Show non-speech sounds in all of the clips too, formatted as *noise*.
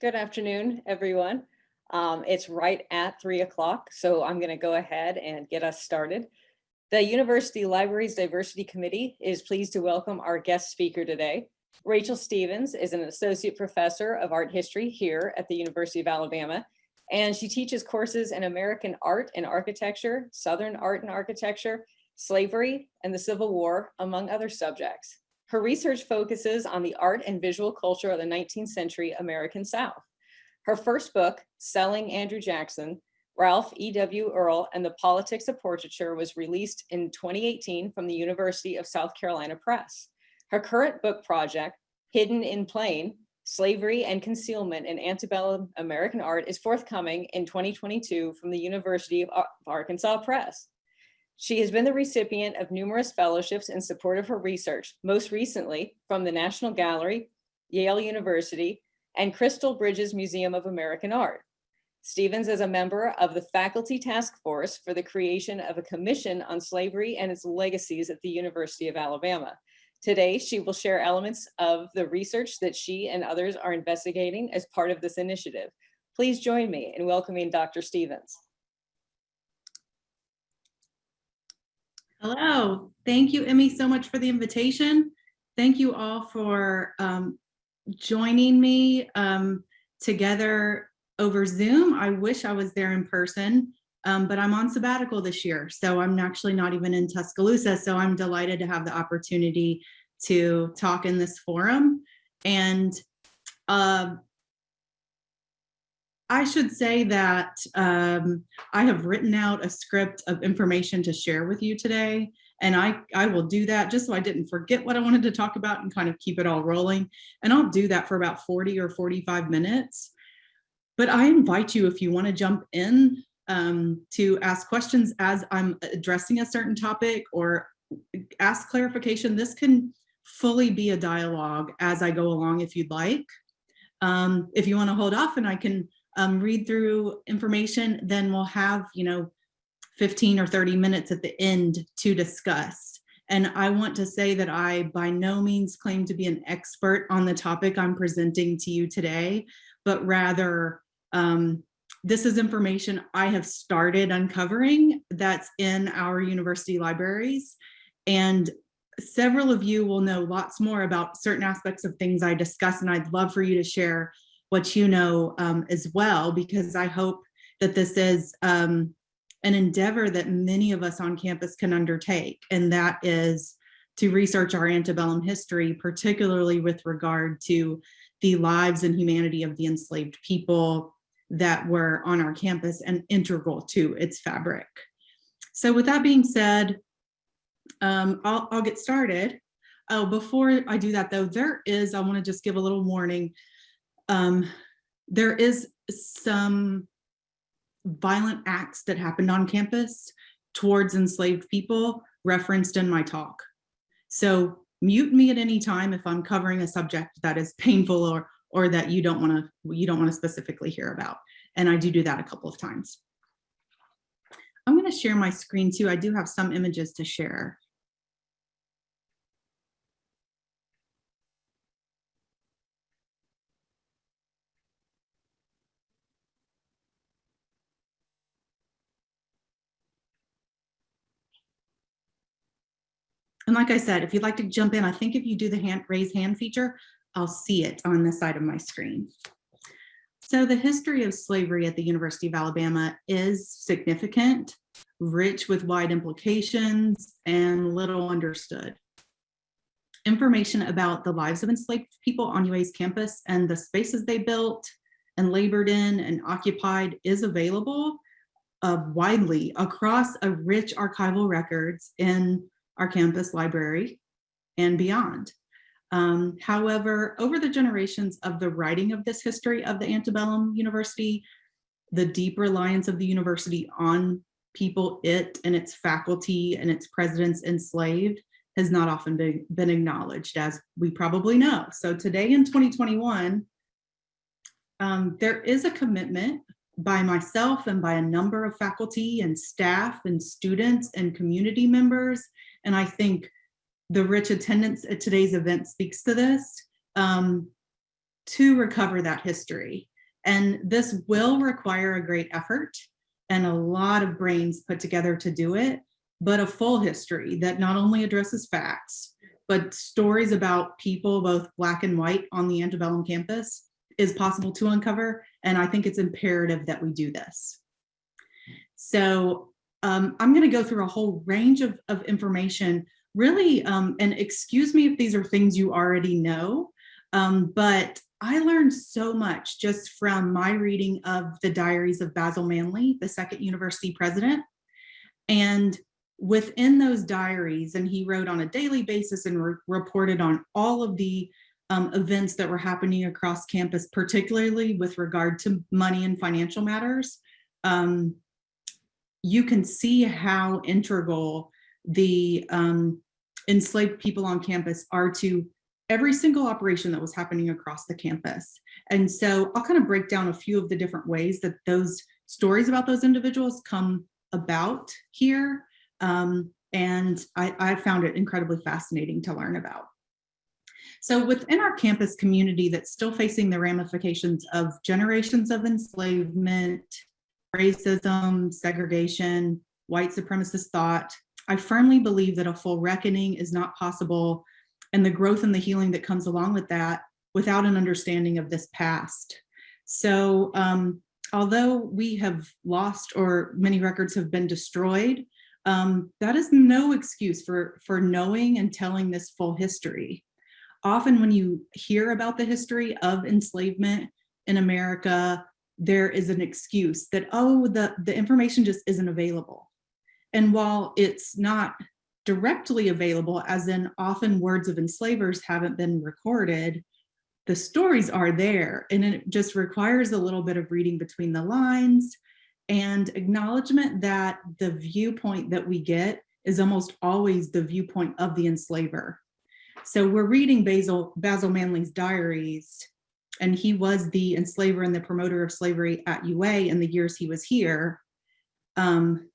Good afternoon, everyone. Um, it's right at three o'clock, so I'm going to go ahead and get us started. The University Libraries Diversity Committee is pleased to welcome our guest speaker today. Rachel Stephens is an associate professor of art history here at the University of Alabama, and she teaches courses in American art and architecture, Southern art and architecture, slavery, and the Civil War, among other subjects. Her research focuses on the art and visual culture of the 19th century American South. Her first book, Selling Andrew Jackson, Ralph E.W. Earl and the Politics of Portraiture was released in 2018 from the University of South Carolina Press. Her current book project, Hidden in Plain, Slavery and Concealment in Antebellum American Art is forthcoming in 2022 from the University of Arkansas Press. She has been the recipient of numerous fellowships in support of her research, most recently from the National Gallery, Yale University, and Crystal Bridges Museum of American Art. Stephens is a member of the Faculty Task Force for the creation of a commission on slavery and its legacies at the University of Alabama. Today, she will share elements of the research that she and others are investigating as part of this initiative. Please join me in welcoming Dr. Stephens. Hello, thank you, Emmy, so much for the invitation. Thank you all for um, joining me um, together over Zoom. I wish I was there in person, um, but I'm on sabbatical this year, so I'm actually not even in Tuscaloosa, so I'm delighted to have the opportunity to talk in this forum. And uh, I should say that um, I have written out a script of information to share with you today. And I, I will do that just so I didn't forget what I wanted to talk about and kind of keep it all rolling. And I'll do that for about 40 or 45 minutes. But I invite you, if you want to jump in um, to ask questions as I'm addressing a certain topic or ask clarification, this can fully be a dialogue as I go along if you'd like. Um, if you want to hold off and I can um, read through information, then we'll have, you know, 15 or 30 minutes at the end to discuss. And I want to say that I by no means claim to be an expert on the topic I'm presenting to you today, but rather um, this is information I have started uncovering that's in our university libraries. And several of you will know lots more about certain aspects of things I discuss, and I'd love for you to share what you know um, as well, because I hope that this is um, an endeavor that many of us on campus can undertake, and that is to research our antebellum history, particularly with regard to the lives and humanity of the enslaved people that were on our campus and integral to its fabric. So with that being said, um, I'll, I'll get started. Oh, before I do that though, there is, I wanna just give a little warning um, there is some violent acts that happened on campus towards enslaved people referenced in my talk. So mute me at any time if I'm covering a subject that is painful or or that you don't want to you don't want to specifically hear about. And I do do that a couple of times. I'm going to share my screen too. I do have some images to share. And like I said, if you'd like to jump in, I think if you do the hand raise hand feature, I'll see it on the side of my screen. So the history of slavery at the University of Alabama is significant, rich with wide implications, and little understood. Information about the lives of enslaved people on UA's campus and the spaces they built and labored in and occupied is available uh, widely across a rich archival records in our campus library and beyond. Um, however, over the generations of the writing of this history of the antebellum university, the deep reliance of the university on people it and its faculty and its presidents enslaved has not often been, been acknowledged as we probably know. So today in 2021, um, there is a commitment by myself and by a number of faculty and staff and students and community members and I think the rich attendance at today's event speaks to this, um, to recover that history. And this will require a great effort and a lot of brains put together to do it, but a full history that not only addresses facts, but stories about people, both black and white on the antebellum campus is possible to uncover. And I think it's imperative that we do this. So um, I'm gonna go through a whole range of, of information, really, um, and excuse me if these are things you already know, um, but I learned so much just from my reading of the diaries of Basil Manly, the second university president. And within those diaries, and he wrote on a daily basis and re reported on all of the um, events that were happening across campus, particularly with regard to money and financial matters. Um, you can see how integral the um, enslaved people on campus are to every single operation that was happening across the campus. And so I'll kind of break down a few of the different ways that those stories about those individuals come about here. Um, and I, I found it incredibly fascinating to learn about. So within our campus community that's still facing the ramifications of generations of enslavement, racism, segregation, white supremacist thought, I firmly believe that a full reckoning is not possible and the growth and the healing that comes along with that without an understanding of this past. So um, although we have lost or many records have been destroyed, um, that is no excuse for, for knowing and telling this full history. Often when you hear about the history of enslavement in America, there is an excuse that, oh, the, the information just isn't available. And while it's not directly available, as in often words of enslavers haven't been recorded, the stories are there and it just requires a little bit of reading between the lines and acknowledgement that the viewpoint that we get is almost always the viewpoint of the enslaver. So we're reading Basil, Basil Manly's diaries and he was the enslaver and the promoter of slavery at UA in the years he was here. Um,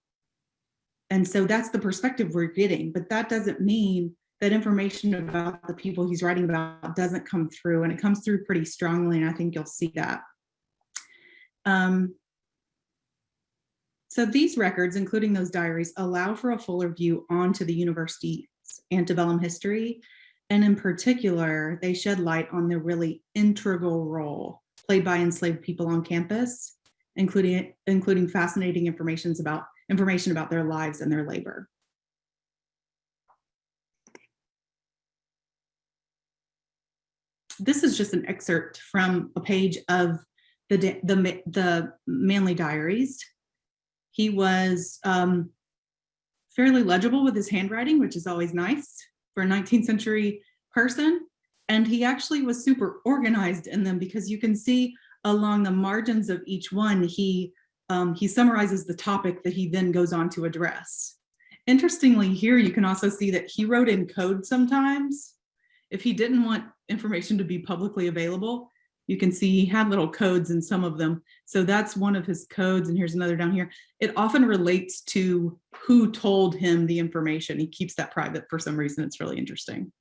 and so that's the perspective we're getting, but that doesn't mean that information about the people he's writing about doesn't come through and it comes through pretty strongly and I think you'll see that. Um, so these records, including those diaries, allow for a fuller view onto the university's antebellum history. And in particular, they shed light on the really integral role played by enslaved people on campus, including, including fascinating information about information about their lives and their labor. This is just an excerpt from a page of the, the, the Manly Diaries. He was um, fairly legible with his handwriting, which is always nice for a 19th century person. And he actually was super organized in them because you can see along the margins of each one, he um, he summarizes the topic that he then goes on to address. Interestingly, here you can also see that he wrote in code sometimes. If he didn't want information to be publicly available, you can see he had little codes in some of them. So that's one of his codes, and here's another down here. It often relates to who told him the information. He keeps that private for some reason. It's really interesting.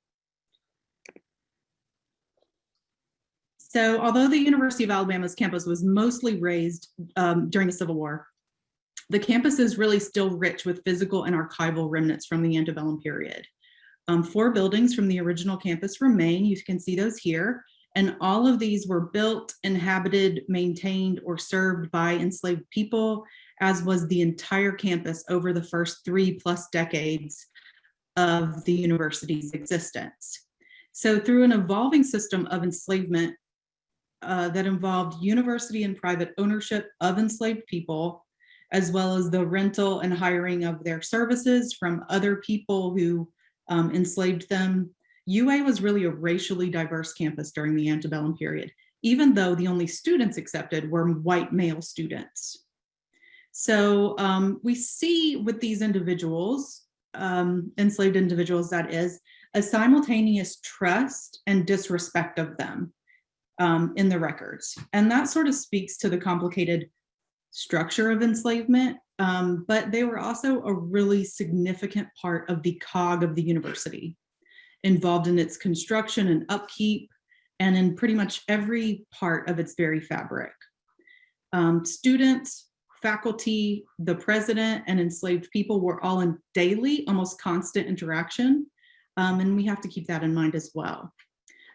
So although the University of Alabama's campus was mostly raised um, during the Civil War, the campus is really still rich with physical and archival remnants from the antebellum period. Um, four buildings from the original campus remain, you can see those here, and all of these were built, inhabited, maintained, or served by enslaved people, as was the entire campus over the first three plus decades of the university's existence. So through an evolving system of enslavement, uh, that involved university and private ownership of enslaved people, as well as the rental and hiring of their services from other people who um, enslaved them. UA was really a racially diverse campus during the antebellum period, even though the only students accepted were white male students. So um, we see with these individuals, um, enslaved individuals that is, a simultaneous trust and disrespect of them um, in the records. And that sort of speaks to the complicated structure of enslavement, um, but they were also a really significant part of the cog of the university, involved in its construction and upkeep, and in pretty much every part of its very fabric. Um, students, faculty, the president, and enslaved people were all in daily, almost constant interaction. Um, and we have to keep that in mind as well.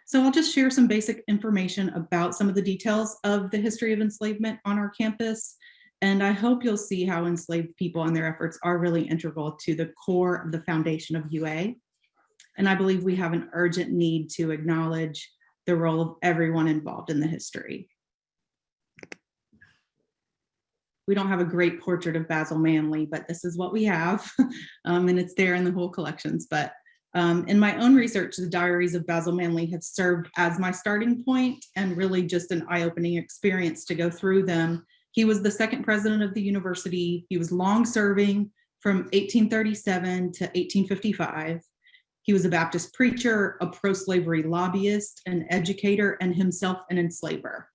So I'll just share some basic information about some of the details of the history of enslavement on our campus. And I hope you'll see how enslaved people and their efforts are really integral to the core of the foundation of UA. And I believe we have an urgent need to acknowledge the role of everyone involved in the history. We don't have a great portrait of Basil Manly, but this is what we have. *laughs* um, and it's there in the Hoole collections. But um, in my own research, the diaries of Basil Manly have served as my starting point and really just an eye-opening experience to go through them. He was the second president of the university. He was long serving from 1837 to 1855. He was a Baptist preacher, a pro-slavery lobbyist, an educator, and himself an enslaver.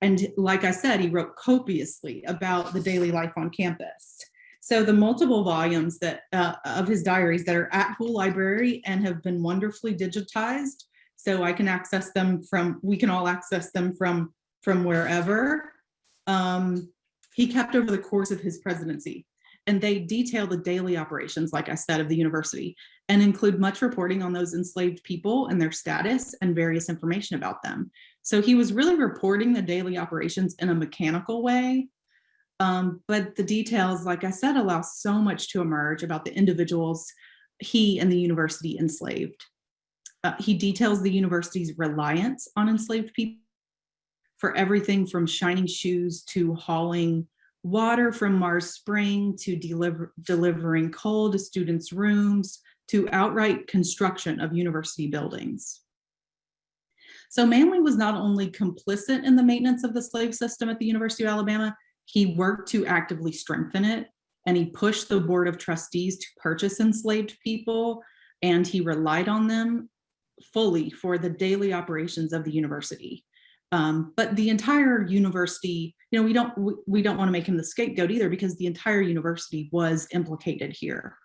And like I said, he wrote copiously about the daily life on campus. So the multiple volumes that uh, of his diaries that are at Hoole Library and have been wonderfully digitized, so I can access them from, we can all access them from, from wherever. Um, he kept over the course of his presidency and they detail the daily operations, like I said, of the university and include much reporting on those enslaved people and their status and various information about them. So he was really reporting the daily operations in a mechanical way. Um, but the details, like I said, allow so much to emerge about the individuals he and the university enslaved. Uh, he details the university's reliance on enslaved people for everything from shining shoes to hauling water from Marr's Spring to deliver, delivering coal to students' rooms to outright construction of university buildings. So Manly was not only complicit in the maintenance of the slave system at the University of Alabama, he worked to actively strengthen it and he pushed the board of trustees to purchase enslaved people and he relied on them fully for the daily operations of the university. Um, but the entire university, you know, we don't we, we don't want to make him the scapegoat either because the entire university was implicated here.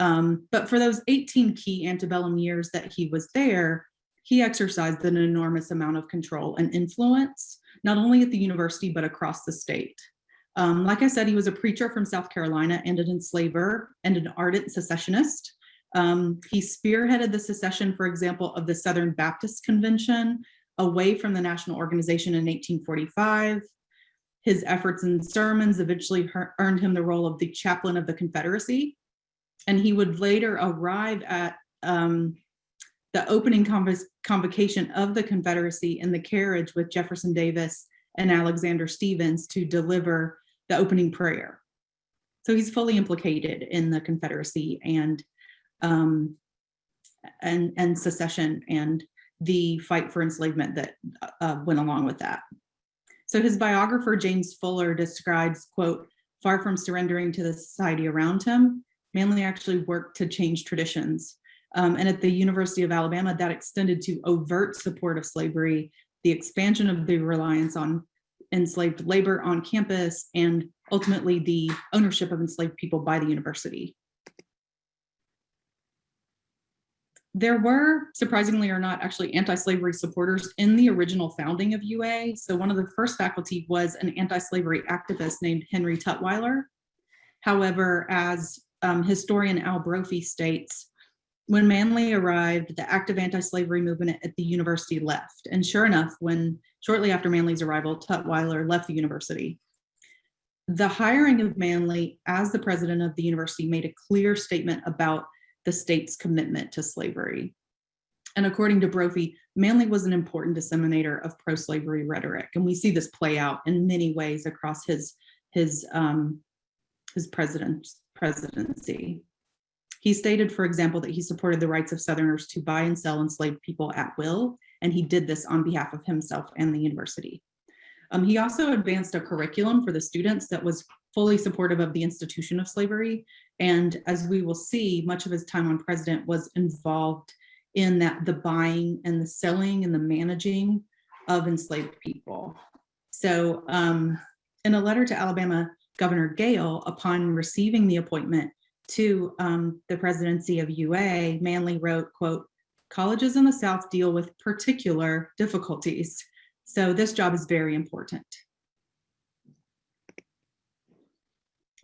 Um, but for those 18 key antebellum years that he was there, he exercised an enormous amount of control and influence, not only at the university, but across the state. Um, like I said, he was a preacher from South Carolina and an enslaver and an ardent secessionist. Um, he spearheaded the secession, for example, of the Southern Baptist Convention away from the national organization in 1845. His efforts and sermons eventually earned him the role of the chaplain of the Confederacy. And he would later arrive at um, the opening conv convocation of the Confederacy in the carriage with Jefferson Davis and Alexander Stephens to deliver the opening prayer. So he's fully implicated in the Confederacy and um, and and secession and the fight for enslavement that uh, went along with that. So his biographer, James Fuller, describes, quote, far from surrendering to the society around him, Manly actually worked to change traditions. Um, and at the University of Alabama, that extended to overt support of slavery, the expansion of the reliance on enslaved labor on campus, and ultimately the ownership of enslaved people by the university. There were, surprisingly or not, actually anti-slavery supporters in the original founding of UA. So one of the first faculty was an anti-slavery activist named Henry Tutwiler. However, as um, historian Al Brophy states, when Manly arrived, the active anti-slavery movement at the university left. And sure enough, when shortly after Manly's arrival, Tutwiler left the university. The hiring of Manly as the president of the university made a clear statement about the state's commitment to slavery. And according to Brophy, Manly was an important disseminator of pro-slavery rhetoric. And we see this play out in many ways across his, his, um, his president, presidency. He stated, for example, that he supported the rights of Southerners to buy and sell enslaved people at will, and he did this on behalf of himself and the university. Um, he also advanced a curriculum for the students that was fully supportive of the institution of slavery. And as we will see, much of his time on president was involved in that the buying and the selling and the managing of enslaved people. So um, in a letter to Alabama Governor Gayle, upon receiving the appointment to um, the presidency of UA, Manly wrote, quote, colleges in the South deal with particular difficulties. So this job is very important.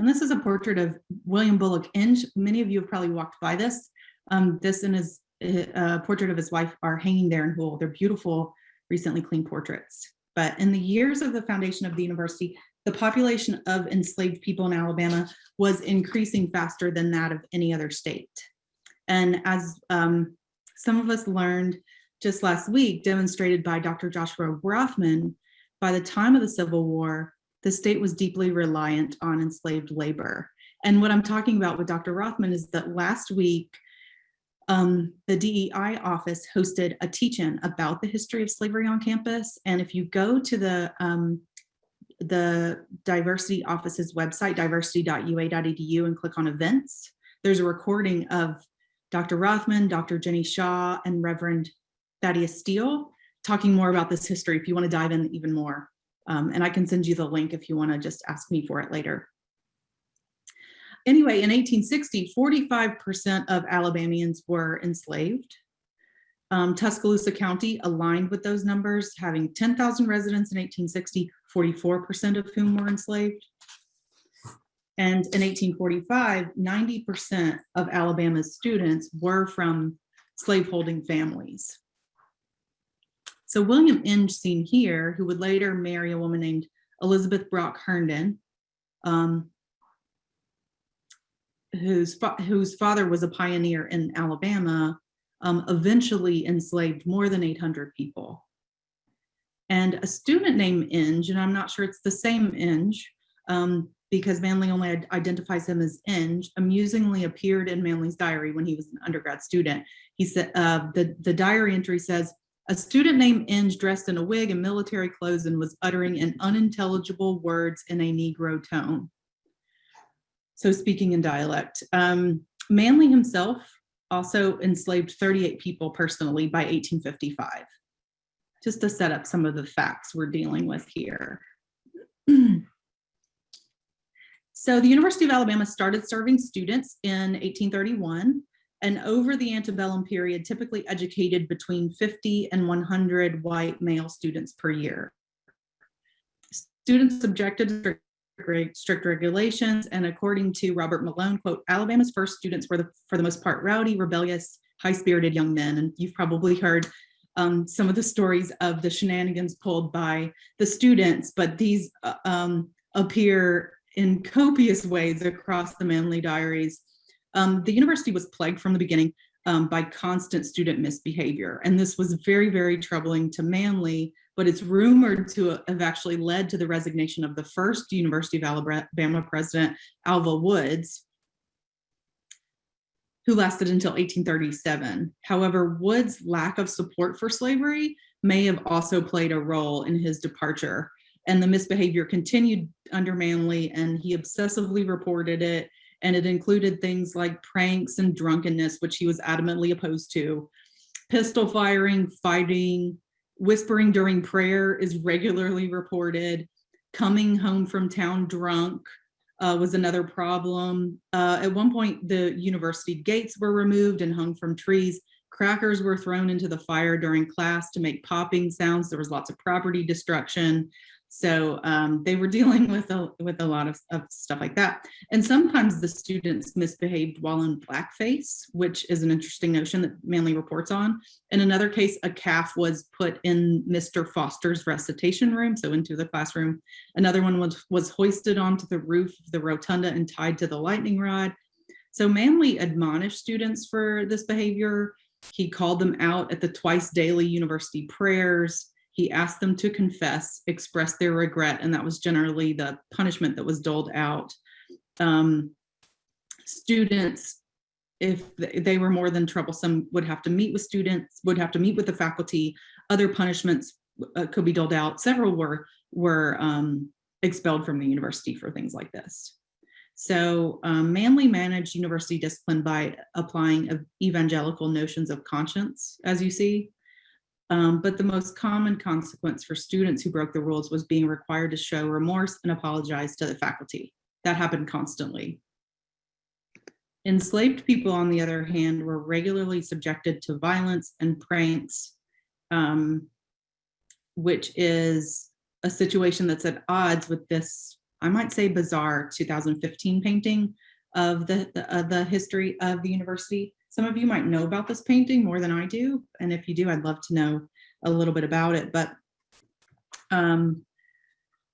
And this is a portrait of William Bullock Inge. Many of you have probably walked by this. Um, this and his uh, portrait of his wife are hanging there in Hoole. They're beautiful, recently cleaned portraits. But in the years of the foundation of the university, the population of enslaved people in Alabama was increasing faster than that of any other state. And as um, some of us learned just last week, demonstrated by Dr. Joshua Rothman, by the time of the Civil War, the state was deeply reliant on enslaved labor. And what I'm talking about with Dr. Rothman is that last week, um, the DEI office hosted a teach-in about the history of slavery on campus. And if you go to the um, the diversity office's website, diversity.ua.edu and click on events, there's a recording of Dr. Rothman, Dr. Jenny Shaw, and Reverend Thaddeus Steele talking more about this history if you want to dive in even more. Um, and I can send you the link if you want to just ask me for it later. Anyway, in 1860, 45% of Alabamians were enslaved. Um, Tuscaloosa County aligned with those numbers, having 10,000 residents in 1860, 44% of whom were enslaved. And in 1845, 90% of Alabama's students were from slaveholding families. So William Inge seen here, who would later marry a woman named Elizabeth Brock Herndon, um, whose, fa whose father was a pioneer in Alabama, um, eventually enslaved more than 800 people. And a student named Inge, and I'm not sure it's the same Inge, um, because Manly only identifies him as Inge, amusingly appeared in Manly's diary when he was an undergrad student. He said, uh, the, the diary entry says, a student named Inge dressed in a wig and military clothes and was uttering in unintelligible words in a Negro tone. So speaking in dialect. Um, Manly himself also enslaved 38 people personally by 1855. Just to set up some of the facts we're dealing with here. *clears throat* so the University of Alabama started serving students in 1831 and over the antebellum period typically educated between 50 and 100 white male students per year. Students subjected to strict regulations and according to Robert Malone, quote, Alabama's first students were the, for the most part rowdy, rebellious, high-spirited young men. And you've probably heard um, some of the stories of the shenanigans pulled by the students, but these uh, um, appear in copious ways across the Manly diaries um, the university was plagued from the beginning um, by constant student misbehavior. And this was very, very troubling to Manly, but it's rumored to have actually led to the resignation of the first University of Alabama president, Alva Woods, who lasted until 1837. However, Woods' lack of support for slavery may have also played a role in his departure. And the misbehavior continued under Manly and he obsessively reported it and it included things like pranks and drunkenness, which he was adamantly opposed to. Pistol firing, fighting, whispering during prayer is regularly reported. Coming home from town drunk uh, was another problem. Uh, at one point, the university gates were removed and hung from trees. Crackers were thrown into the fire during class to make popping sounds. There was lots of property destruction. So um, they were *laughs* dealing with a, with a lot of, of, stuff like that. And sometimes the students misbehaved while in blackface, which is an interesting notion that Manly reports on. In another case, a calf was put in Mr. Foster's recitation room, so into the classroom. Another one was, was hoisted onto the roof of the rotunda and tied to the lightning rod. So Manly admonished students for this behavior. He called them out at the twice daily university prayers he asked them to confess, express their regret, and that was generally the punishment that was doled out. Um, students, if they were more than troublesome, would have to meet with students, would have to meet with the faculty. Other punishments uh, could be doled out. Several were, were um, expelled from the university for things like this. So um, Manly managed university discipline by applying evangelical notions of conscience, as you see. Um, but the most common consequence for students who broke the rules was being required to show remorse and apologize to the faculty. That happened constantly. Enslaved people, on the other hand, were regularly subjected to violence and pranks, um, which is a situation that's at odds with this, I might say bizarre 2015 painting of the, the, uh, the history of the university. Some of you might know about this painting more than I do. And if you do, I'd love to know a little bit about it. But um,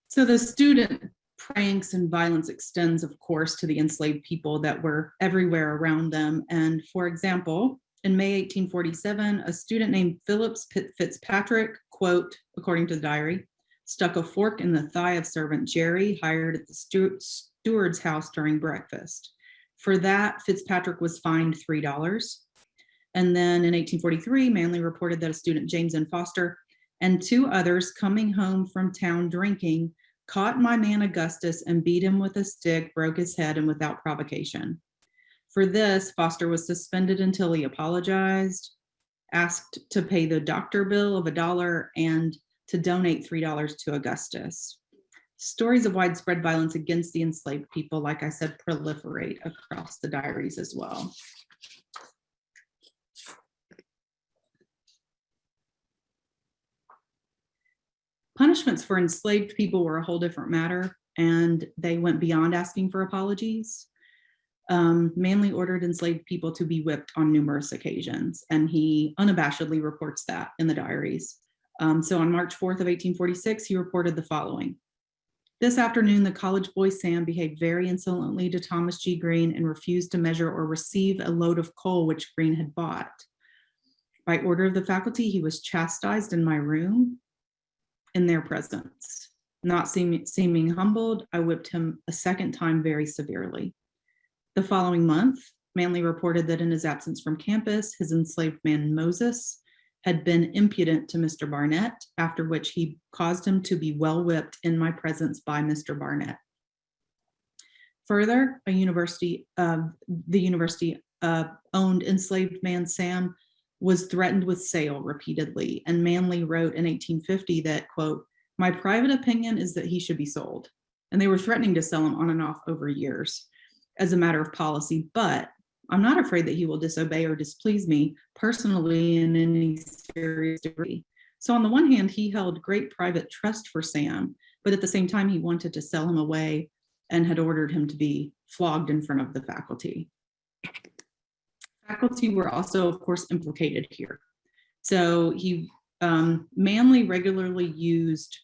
so the student pranks and violence extends, of course, to the enslaved people that were everywhere around them. And for example, in May 1847, a student named Phillips Fitzpatrick, quote, according to the diary, stuck a fork in the thigh of servant Jerry hired at the steward's house during breakfast. For that, Fitzpatrick was fined $3. And then in 1843, Manly reported that a student, James N. Foster, and two others coming home from town drinking caught my man Augustus and beat him with a stick, broke his head, and without provocation. For this, Foster was suspended until he apologized, asked to pay the doctor bill of a dollar, and to donate $3 to Augustus. Stories of widespread violence against the enslaved people, like I said, proliferate across the diaries as well. Punishments for enslaved people were a whole different matter, and they went beyond asking for apologies. Um, Manly ordered enslaved people to be whipped on numerous occasions, and he unabashedly reports that in the diaries. Um, so on March 4th of 1846, he reported the following. This afternoon, the college boy Sam behaved very insolently to Thomas G. Green and refused to measure or receive a load of coal which Green had bought. By order of the faculty, he was chastised in my room in their presence. Not seeming, seeming humbled, I whipped him a second time very severely. The following month, Manly reported that in his absence from campus, his enslaved man Moses had been impudent to Mr. Barnett, after which he caused him to be well whipped in my presence by Mr. Barnett. Further, a university, uh, the university uh, owned enslaved man Sam was threatened with sale repeatedly, and Manly wrote in 1850 that, quote, my private opinion is that he should be sold. And they were threatening to sell him on and off over years as a matter of policy, but I'm not afraid that he will disobey or displease me personally in any serious degree. So on the one hand, he held great private trust for Sam, but at the same time, he wanted to sell him away and had ordered him to be flogged in front of the faculty. Faculty were also, of course, implicated here. So he, um, regularly used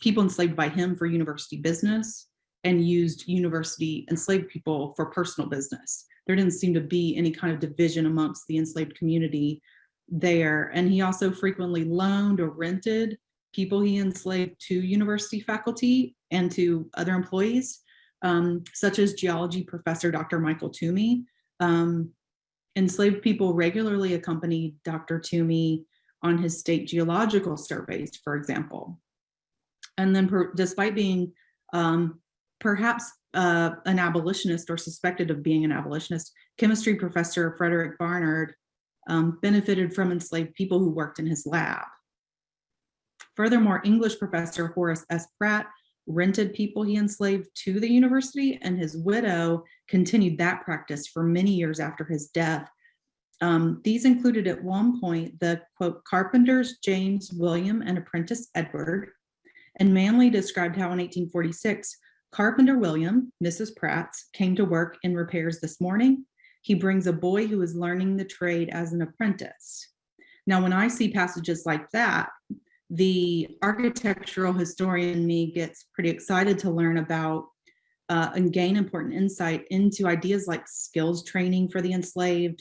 people enslaved by him for university business and used university enslaved people for personal business. There didn't seem to be any kind of division amongst the enslaved community there. And he also frequently loaned or rented people he enslaved to university faculty and to other employees, um, such as geology professor Dr. Michael Tuomey. Um, enslaved people regularly accompanied Dr. Tuomey on his state geological surveys, for example. And then per, despite being um, perhaps uh, an abolitionist or suspected of being an abolitionist, chemistry professor Frederick Barnard um, benefited from enslaved people who worked in his lab. Furthermore, English professor Horace S. Pratt rented people he enslaved to the university, and his widow continued that practice for many years after his death. Um, these included at one point the quote, carpenters James, William, and apprentice Edward. And Manly described how in 1846, Carpenter William, Mrs. Pratt's, came to work in repairs this morning. He brings a boy who is learning the trade as an apprentice. Now, when I see passages like that, the architectural historian me gets pretty excited to learn about uh, and gain important insight into ideas like skills training for the enslaved,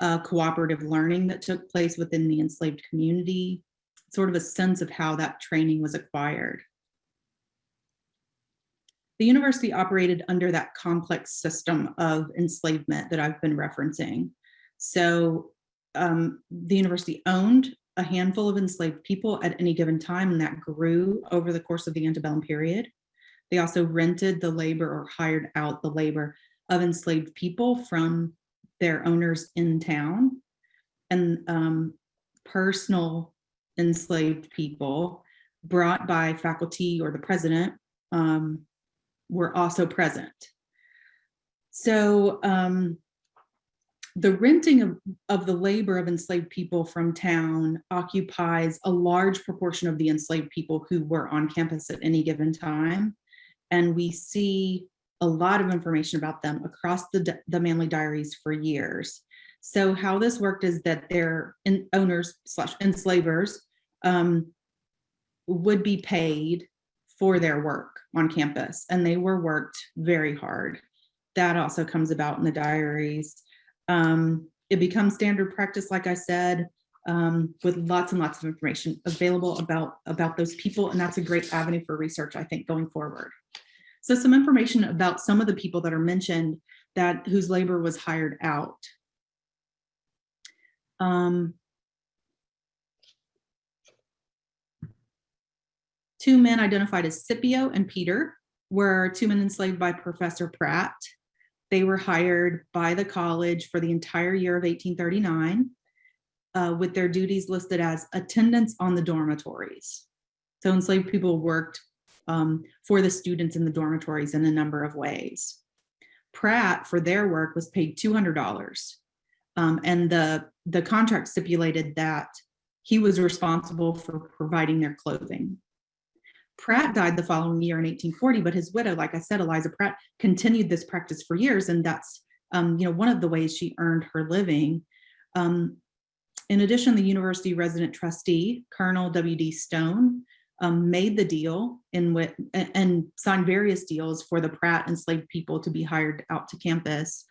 uh, cooperative learning that took place within the enslaved community, sort of a sense of how that training was acquired. The university operated under that complex system of enslavement that I've been referencing. So um, the university owned a handful of enslaved people at any given time, and that grew over the course of the antebellum period. They also rented the labor or hired out the labor of enslaved people from their owners in town. And um, personal enslaved people brought by faculty or the president um, were also present. So um, the renting of, of the labor of enslaved people from town occupies a large proportion of the enslaved people who were on campus at any given time. And we see a lot of information about them across the, the Manly Diaries for years. So how this worked is that their owners slash enslavers um, would be paid for their work on campus and they were worked very hard. That also comes about in the diaries. Um, it becomes standard practice, like I said, um, with lots and lots of information available about, about those people. And that's a great avenue for research, I think, going forward. So some information about some of the people that are mentioned that whose labor was hired out. Um, Two men identified as Scipio and Peter were two men enslaved by Professor Pratt. They were hired by the college for the entire year of 1839 uh, with their duties listed as attendance on the dormitories. So enslaved people worked um, for the students in the dormitories in a number of ways. Pratt, for their work, was paid $200. Um, and the, the contract stipulated that he was responsible for providing their clothing. Pratt died the following year in 1840, but his widow, like I said, Eliza Pratt, continued this practice for years, and that's um, you know one of the ways she earned her living. Um, in addition, the university resident trustee, Colonel W.D. Stone, um, made the deal in with and, signed various deals for the Pratt enslaved people to be hired out to campus.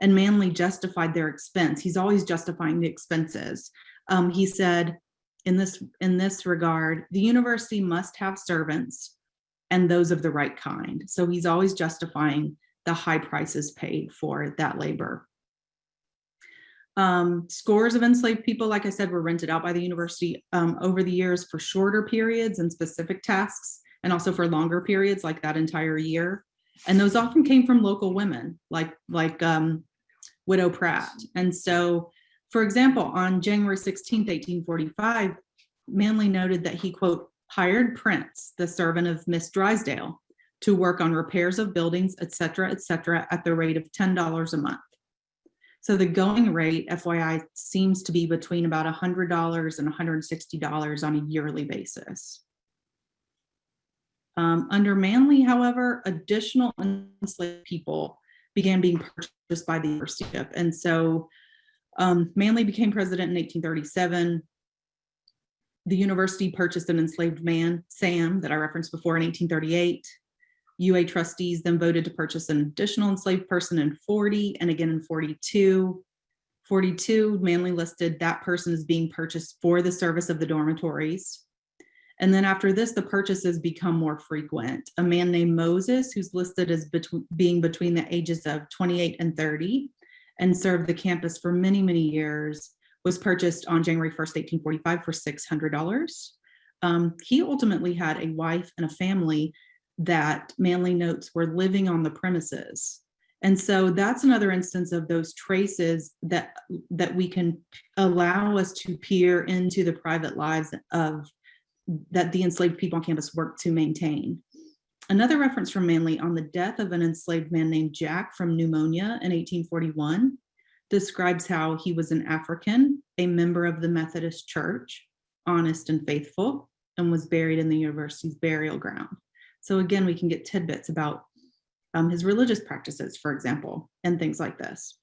And Manly justified their expense. He's always justifying the expenses. Um, he said, in this in this regard, the university must have servants and those of the right kind. So he's always justifying the high prices paid for that labor. Um, scores of enslaved people, like I said, were rented out by the university um, over the years for shorter periods and specific tasks, and also for longer periods like that entire year. And those often came from local women, like like um, Widow Pratt. And so, for example, on January 16, 1845, Manly noted that he, quote, hired Prince, the servant of Miss Drysdale, to work on repairs of buildings, et cetera, et cetera, at the rate of $10 a month. So the going rate, FYI, seems to be between about $100 and $160 on a yearly basis. Um, under Manly, however, additional enslaved people began being purchased by the university. And so um, Manly became president in 1837. The university purchased an enslaved man, Sam, that I referenced before in 1838. UA trustees then voted to purchase an additional enslaved person in 40 and again in 42. 42, Manly listed that person as being purchased for the service of the dormitories. And then after this, the purchases become more frequent. A man named Moses, who's listed as being between the ages of 28 and 30 and served the campus for many, many years, was purchased on January 1st, 1845 for $600. Um, he ultimately had a wife and a family that Manly notes were living on the premises. And so that's another instance of those traces that that we can allow us to peer into the private lives of that the enslaved people on campus work to maintain. Another reference from Manly on the death of an enslaved man named Jack from pneumonia in 1841 describes how he was an African, a member of the Methodist Church, honest and faithful, and was buried in the university's burial ground. So again, we can get tidbits about um, his religious practices, for example, and things like this.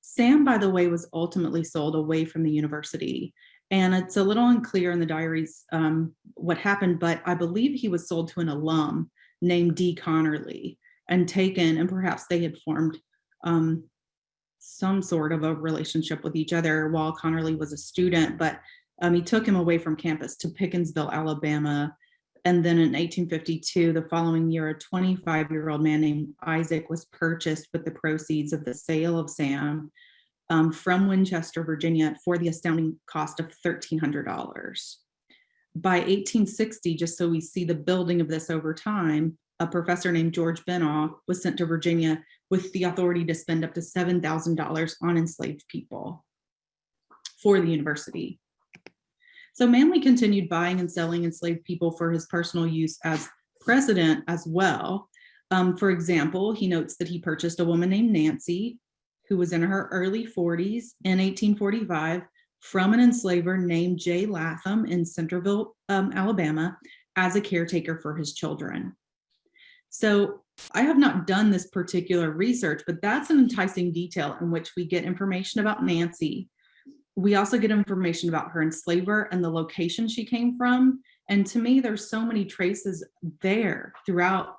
Sam, by the way, was ultimately sold away from the university. And it's a little unclear in the diaries um, what happened, but I believe he was sold to an alum named D. Connerly and taken, and perhaps they had formed um, some sort of a relationship with each other while Connerly was a student, but um, he took him away from campus to Pickensville, Alabama, and then in 1852, the following year, a 25 year old man named Isaac was purchased with the proceeds of the sale of Sam um, from Winchester, Virginia for the astounding cost of $1,300. By 1860, just so we see the building of this over time, a professor named George Benagh was sent to Virginia with the authority to spend up to $7,000 on enslaved people for the university. So Manly continued buying and selling enslaved people for his personal use as president as well. Um, for example, he notes that he purchased a woman named Nancy, who was in her early 40s in 1845 from an enslaver named J. Latham in Centreville, um, Alabama, as a caretaker for his children. So I have not done this particular research, but that's an enticing detail in which we get information about Nancy. We also get information about her enslaver and the location she came from. And to me, there's so many traces there throughout,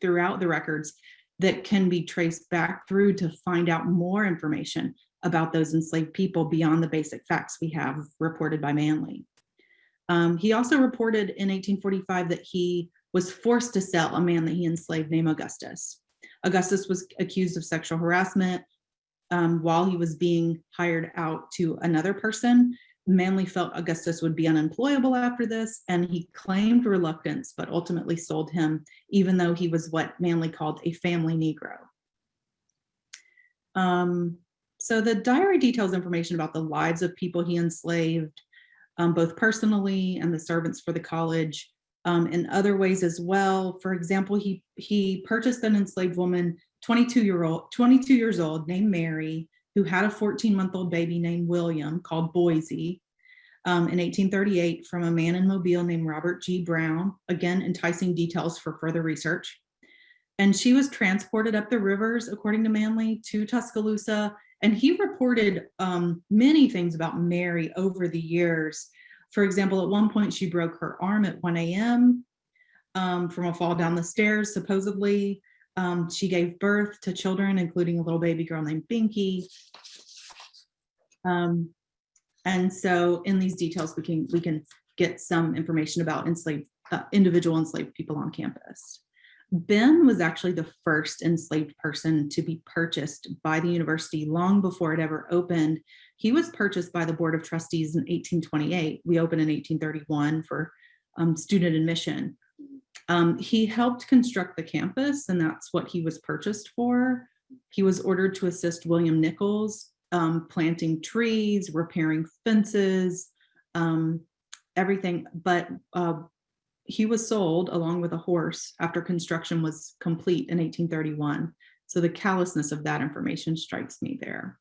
throughout the records that can be traced back through to find out more information about those enslaved people beyond the basic facts we have reported by Manly. Um, he also reported in 1845 that he was forced to sell a man that he enslaved named Augustus. Augustus was accused of sexual harassment um, while he was being hired out to another person. Manly felt Augustus would be unemployable after this, and he claimed reluctance, but ultimately sold him, even though he was what Manly called a family Negro. Um, so the diary details information about the lives of people he enslaved, um, both personally and the servants for the college, um, in other ways as well. For example, he he purchased an enslaved woman, 22 year old, 22 years old, named Mary, who had a 14 month old baby named William called Boise. Um, in 1838 from a man in Mobile named Robert G. Brown, again, enticing details for further research. And she was transported up the rivers, according to Manly, to Tuscaloosa. And he reported um, many things about Mary over the years. For example, at one point she broke her arm at 1 a.m. Um, from a fall down the stairs, supposedly. Um, she gave birth to children, including a little baby girl named Binky. Um, and so in these details, we can we can get some information about enslaved uh, individual enslaved people on campus. Ben was actually the first enslaved person to be purchased by the university long before it ever opened. He was purchased by the Board of Trustees in 1828. We opened in 1831 for um, student admission. Um, he helped construct the campus and that's what he was purchased for. He was ordered to assist William Nichols um, planting trees, repairing fences, um, everything. But uh, he was sold along with a horse after construction was complete in 1831. So the callousness of that information strikes me there.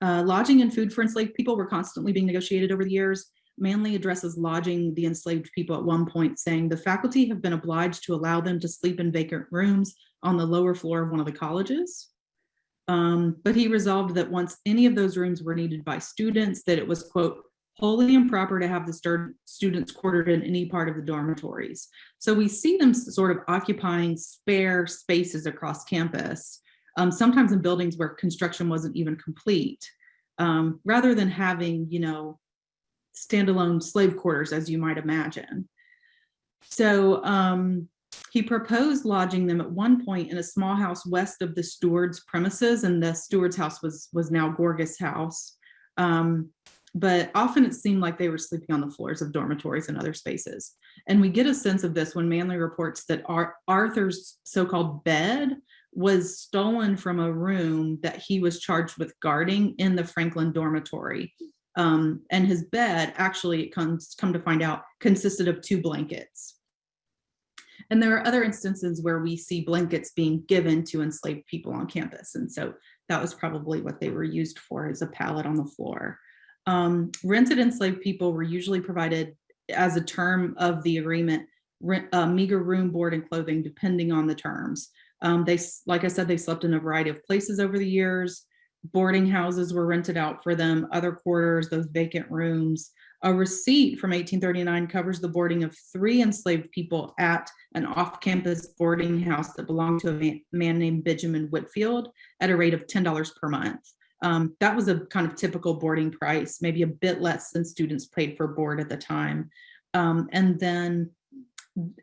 Uh, lodging and food for enslaved people were constantly being negotiated over the years. Manly addresses lodging the enslaved people at one point saying the faculty have been obliged to allow them to sleep in vacant rooms on the lower floor of one of the colleges. Um, but he resolved that once any of those rooms were needed by students, that it was, quote, wholly improper to have the students quartered in any part of the dormitories. So we see them sort of occupying spare spaces across campus, um, sometimes in buildings where construction wasn't even complete, um, rather than having, you know, standalone slave quarters, as you might imagine. So um, he proposed lodging them at one point in a small house west of the steward's premises, and the steward's house was, was now Gorgas House. Um, but often it seemed like they were sleeping on the floors of dormitories and other spaces. And we get a sense of this when Manly reports that Ar Arthur's so-called bed was stolen from a room that he was charged with guarding in the Franklin dormitory. Um, and his bed actually it comes come to find out consisted of two blankets. And there are other instances where we see blankets being given to enslaved people on campus. And so that was probably what they were used for as a pallet on the floor. Um, rented enslaved people were usually provided as a term of the agreement, rent, uh, meager room, board, and clothing, depending on the terms. Um, they, like I said, they slept in a variety of places over the years boarding houses were rented out for them, other quarters, those vacant rooms. A receipt from 1839 covers the boarding of three enslaved people at an off-campus boarding house that belonged to a man named Benjamin Whitfield at a rate of $10 per month. Um, that was a kind of typical boarding price, maybe a bit less than students paid for board at the time. Um, and then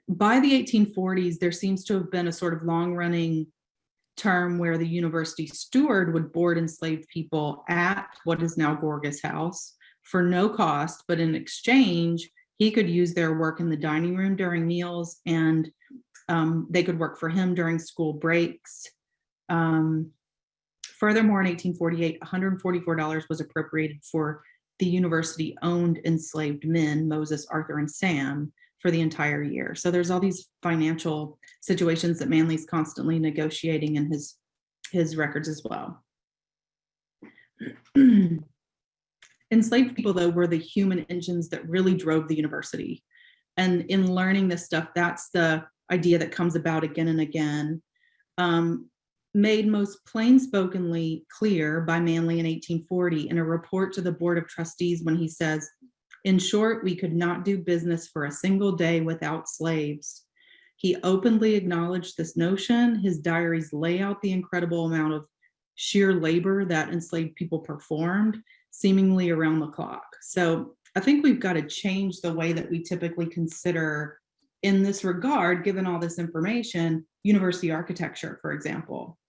by the 1840s, there seems to have been a sort of long running term where the university steward would board enslaved people at what is now Gorgas House for no cost, but in exchange, he could use their work in the dining room during meals and um, they could work for him during school breaks. Um, furthermore, in 1848, $144 was appropriated for the university owned enslaved men, Moses, Arthur, and Sam, for the entire year. So there's all these financial situations that Manly's constantly negotiating in his, his records as well. *clears throat* Enslaved people, though, were the human engines that really drove the university. And in learning this stuff, that's the idea that comes about again and again. Um, made most plainspokenly clear by Manly in 1840 in a report to the Board of Trustees when he says, in short, we could not do business for a single day without slaves. He openly acknowledged this notion. His diaries lay out the incredible amount of sheer labor that enslaved people performed seemingly around the clock. So I think we've got to change the way that we typically consider in this regard, given all this information, university architecture, for example.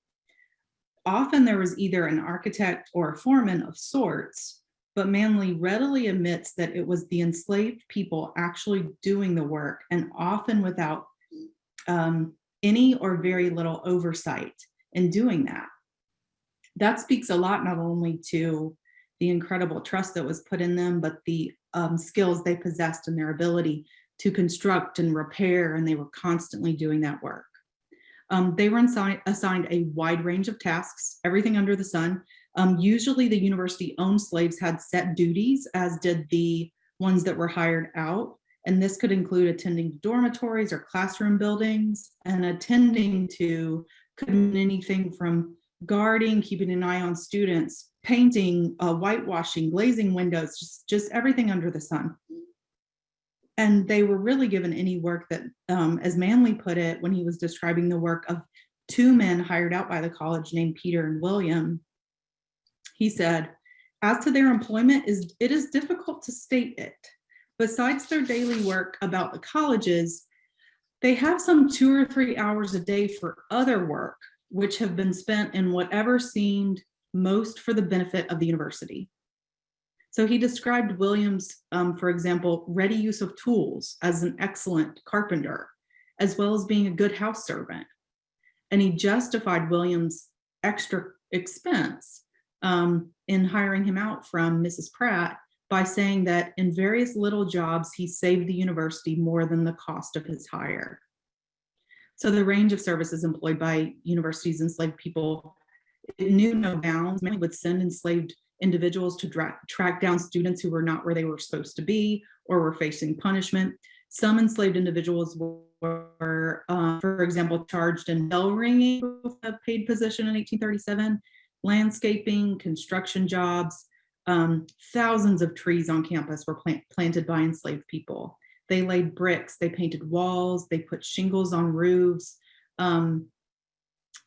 Often there was either an architect or a foreman of sorts, but Manly readily admits that it was the enslaved people actually doing the work and often without um, any or very little oversight in doing that. That speaks a lot not only to the incredible trust that was put in them, but the um, skills they possessed and their ability to construct and repair, and they were constantly doing that work. Um, they were assigned a wide range of tasks, everything under the sun. Um, usually the university owned slaves had set duties, as did the ones that were hired out. And this could include attending dormitories or classroom buildings and attending to could mean anything from guarding, keeping an eye on students, painting, uh, whitewashing, glazing windows, just, just everything under the sun. And they were really given any work that, um, as Manly put it, when he was describing the work of two men hired out by the college named Peter and William, he said, as to their employment, is it is difficult to state it. Besides their daily work about the colleges, they have some two or three hours a day for other work, which have been spent in whatever seemed most for the benefit of the university. So he described Williams, um, for example, ready use of tools as an excellent carpenter, as well as being a good house servant. And he justified Williams' extra expense um, in hiring him out from Mrs. Pratt by saying that in various little jobs, he saved the university more than the cost of his hire. So the range of services employed by universities enslaved people knew no bounds. Many would send enslaved individuals to track down students who were not where they were supposed to be or were facing punishment. Some enslaved individuals were, uh, for example, charged in bell ringing, a paid position in 1837, landscaping, construction jobs. Um, thousands of trees on campus were plant planted by enslaved people. They laid bricks, they painted walls, they put shingles on roofs. Um,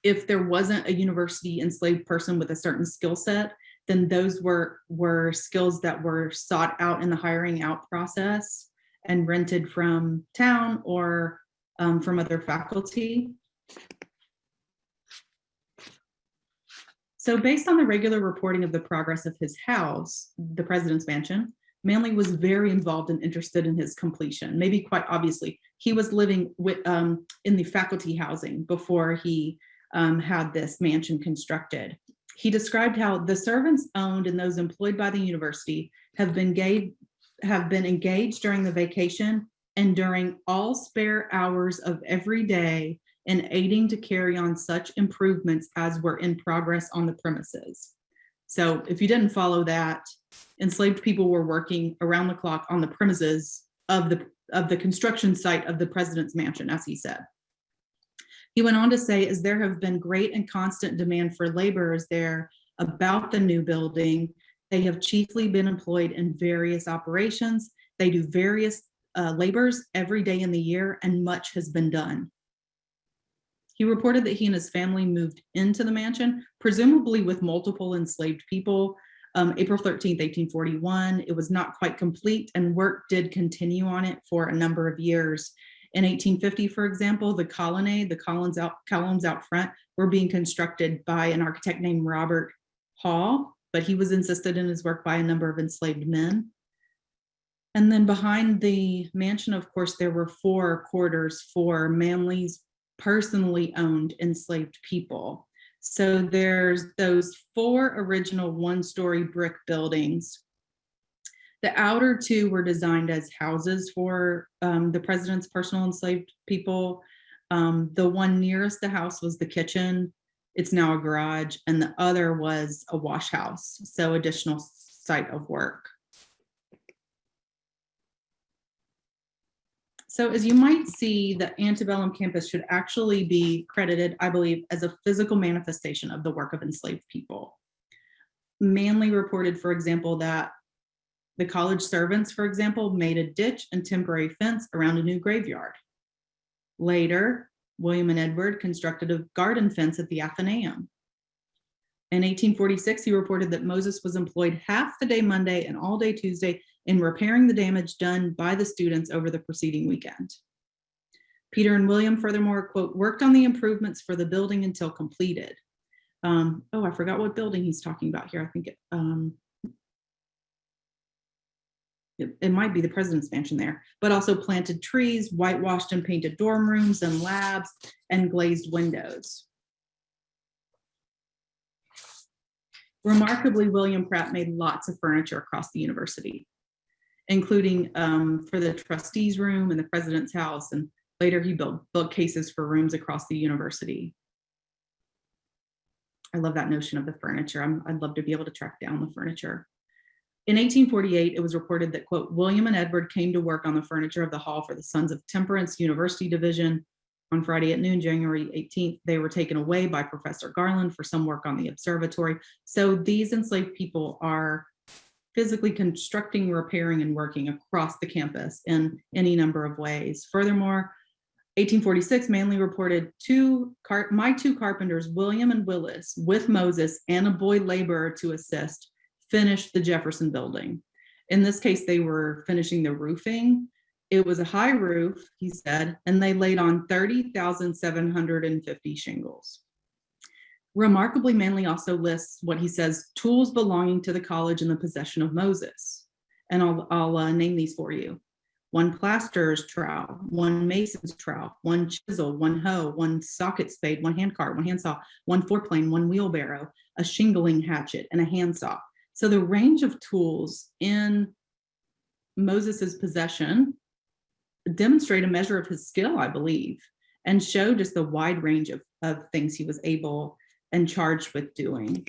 if there wasn't a university enslaved person with a certain skill set, then those were, were skills that were sought out in the hiring out process and rented from town or um, from other faculty. So based on the regular reporting of the progress of his house, the president's mansion, Manly was very involved and interested in his completion, maybe quite obviously. He was living with, um, in the faculty housing before he um, had this mansion constructed. He described how the servants owned and those employed by the university have been gave, have been engaged during the vacation and during all spare hours of every day in aiding to carry on such improvements as were in progress on the premises. So if you didn't follow that, enslaved people were working around the clock on the premises of the of the construction site of the president's mansion, as he said. He went on to say, as there have been great and constant demand for laborers there about the new building, they have chiefly been employed in various operations. They do various uh, labors every day in the year and much has been done. He reported that he and his family moved into the mansion, presumably with multiple enslaved people, um, April 13th, 1841. It was not quite complete and work did continue on it for a number of years. In 1850, for example, the colonnade, the columns out, columns out front were being constructed by an architect named Robert Hall, but he was insisted in his work by a number of enslaved men. And then behind the mansion, of course, there were four quarters for Manly's personally owned enslaved people. So there's those four original one-story brick buildings The outer two were designed as houses for um, the president's personal enslaved people. Um, the one nearest the house was the kitchen. It's now a garage, and the other was a wash house, so additional site of work. So as you might see, the antebellum campus should actually be credited, I believe, as a physical manifestation of the work of enslaved people. Manly reported, for example, that the college servants, for example, made a ditch and temporary fence around a new graveyard. Later, William and Edward constructed a garden fence at the Athenaeum. In 1846, he reported that Moses was employed half the day Monday and all day Tuesday in repairing the damage done by the students over the preceding weekend. Peter and William furthermore, quote, worked on the improvements for the building until completed. Um, oh, I forgot what building he's talking about here. I think it, um, it, it might be the president's mansion there, but also planted trees, whitewashed and painted dorm rooms and labs, and glazed windows. Remarkably, William Pratt made lots of furniture across the university, including um, for the trustees room and the president's house. And later he built bookcases for rooms across the university. I love that notion of the furniture. I'm, I'd love to be able to track down the furniture. In 1848, it was reported that, quote, William and Edward came to work on the furniture of the hall for the Sons of Temperance University Division. On Friday at noon, January 18th, they were taken away by Professor Garland for some work on the observatory. So these enslaved people are physically constructing, repairing, and working across the campus in any number of ways. Furthermore, 1846, Manly reported two my two carpenters, William and Willis, with Moses and a boy laborer to assist, finished the Jefferson building. In this case, they were finishing the roofing. It was a high roof, he said, and they laid on 30,750 shingles. Remarkably, Manly also lists what he says, tools belonging to the college in the possession of Moses. And I'll, I'll uh, name these for you. One plasterer's trowel, one mason's trowel, one chisel, one hoe, one socket spade, one hand cart, one handsaw, one foreplane, one wheelbarrow, a shingling hatchet, and a handsaw. So the range of tools in Moses's possession demonstrate a measure of his skill, I believe, and show just the wide range of, of things he was able and charged with doing.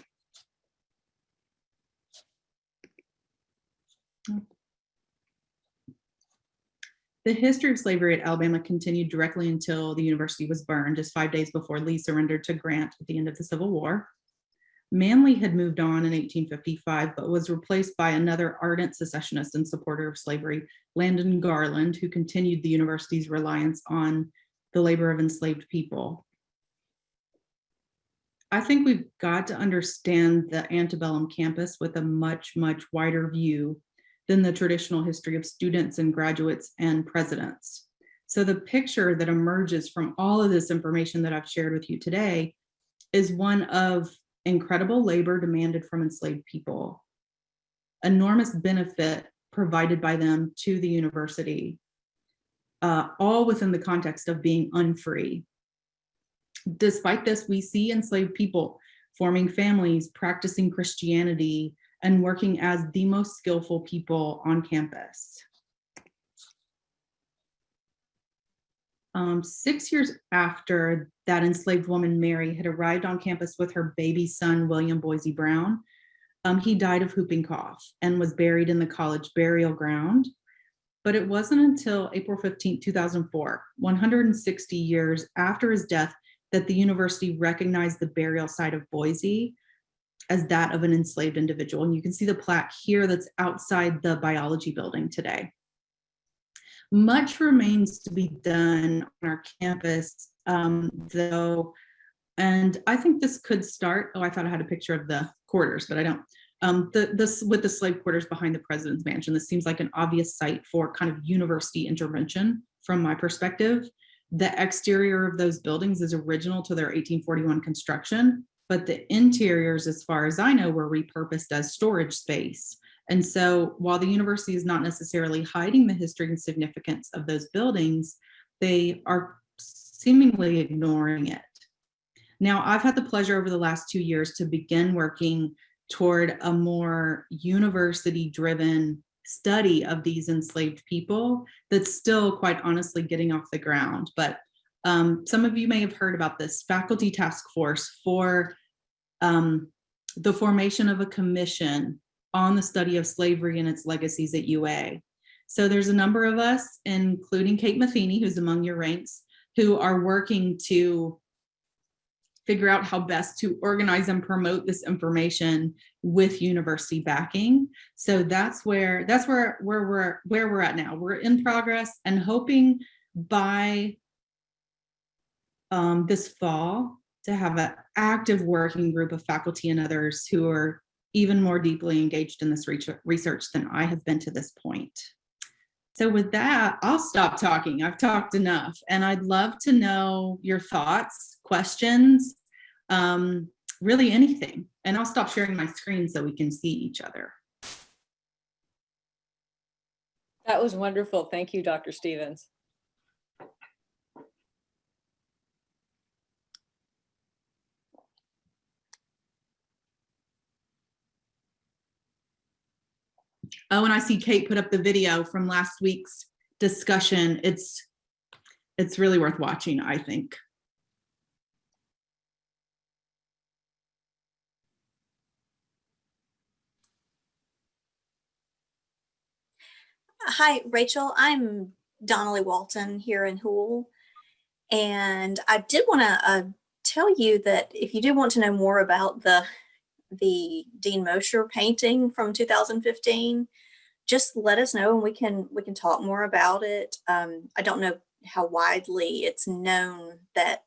The history of slavery at Alabama continued directly until the university was burned, just five days before Lee surrendered to Grant at the end of the Civil War. Manly had moved on in 1855, but was replaced by another ardent secessionist and supporter of slavery, Landon Garland, who continued the university's reliance on the labor of enslaved people. I think we've got to understand the antebellum campus with a much, much wider view than the traditional history of students and graduates and presidents. So the picture that emerges from all of this information that I've shared with you today is one of incredible labor demanded from enslaved people, enormous benefit provided by them to the university, uh, all within the context of being unfree. Despite this, we see enslaved people forming families, practicing Christianity, and working as the most skillful people on campus. Um, six years after that enslaved woman, Mary, had arrived on campus with her baby son, William Boise Brown, um, he died of whooping cough and was buried in the college burial ground. But it wasn't until April 15, 2004, 160 years after his death, that the university recognized the burial site of Boise as that of an enslaved individual. And you can see the plaque here that's outside the biology building today. Much remains to be done on our campus, um, though, and I think this could start, oh, I thought I had a picture of the quarters, but I don't. Um, the, this with the slave quarters behind the president's mansion, this seems like an obvious site for kind of university intervention from my perspective. The exterior of those buildings is original to their 1841 construction, but the interiors, as far as I know, were repurposed as storage space. And so while the university is not necessarily hiding the history and significance of those buildings, they are seemingly ignoring it. Now, I've had the pleasure over the last two years to begin working toward a more university driven study of these enslaved people that's still quite honestly getting off the ground. But um, some of you may have heard about this faculty task force for um, the formation of a commission on the study of slavery and its legacies at UA. So there's a number of us, including Kate Matheny, who's among your ranks, who are working to figure out how best to organize and promote this information with university backing. So that's where that's where where we're where we're at now. We're in progress and hoping by um, this fall to have an active working group of faculty and others who are even more deeply engaged in this research than I have been to this point. So with that, I'll stop talking. I've talked enough and I'd love to know your thoughts, questions, um, really anything. And I'll stop sharing my screen so we can see each other. That was wonderful. Thank you, Dr. Stephens. Oh, and I see Kate put up the video from last week's discussion. It's it's really worth watching, I think. Hi, Rachel. I'm Donnelly Walton here in Hoole. And I did want to uh, tell you that if you do want to know more about the the Dean Mosher painting from 2015, just let us know and we can we can talk more about it. Um, I don't know how widely it's known that